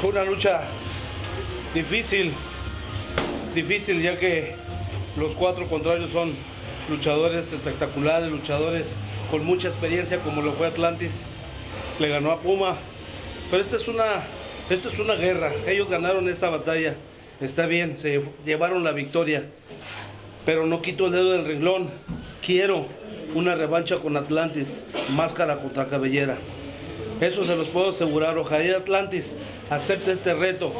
Fue una lucha difícil, difícil ya que los cuatro contrarios son luchadores espectaculares, luchadores con mucha experiencia como lo fue Atlantis. Le ganó a Puma. Pero esta es una, esto es una guerra. Ellos ganaron esta batalla. Está bien, se llevaron la victoria. Pero no quito el dedo del renglón. Quiero una revancha con Atlantis, máscara contra cabellera. Eso se los puedo asegurar. Ojalá Atlantis acepte este reto,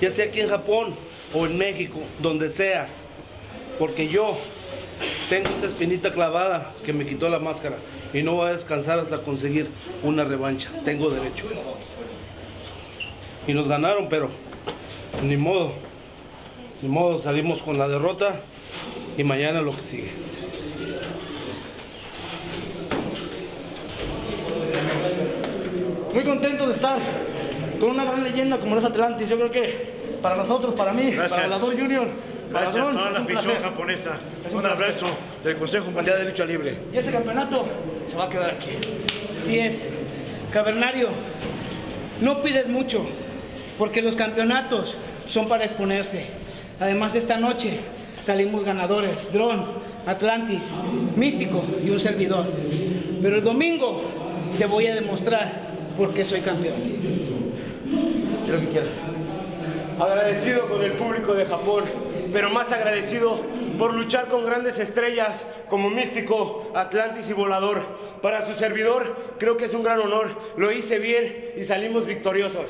ya sea aquí en Japón o en México, donde sea. Porque yo tengo esa espinita clavada que me quitó la máscara y no voy a descansar hasta conseguir una revancha. Tengo derecho. Y nos ganaron, pero ni modo. Ni modo, salimos con la derrota y mañana lo que sigue. Muy contento de estar con una gran leyenda como los Atlantis. Yo creo que para nosotros, para mí, Gracias. para Volador Junior, para Gracias a Dron, toda la un afición placer. japonesa. Es un Un abrazo del Consejo Mundial de Lucha Libre. Y este campeonato se va a quedar aquí. Así es. Cavernario, no pides mucho, porque los campeonatos son para exponerse. Además, esta noche salimos ganadores. Dron, Atlantis, Místico y un servidor. Pero el domingo te voy a demostrar por qué soy campeón. lo que quieras. Agradecido con el público de Japón, pero más agradecido por luchar con grandes estrellas como Místico, Atlantis y Volador. Para su servidor, creo que es un gran honor. Lo hice bien y salimos victoriosos.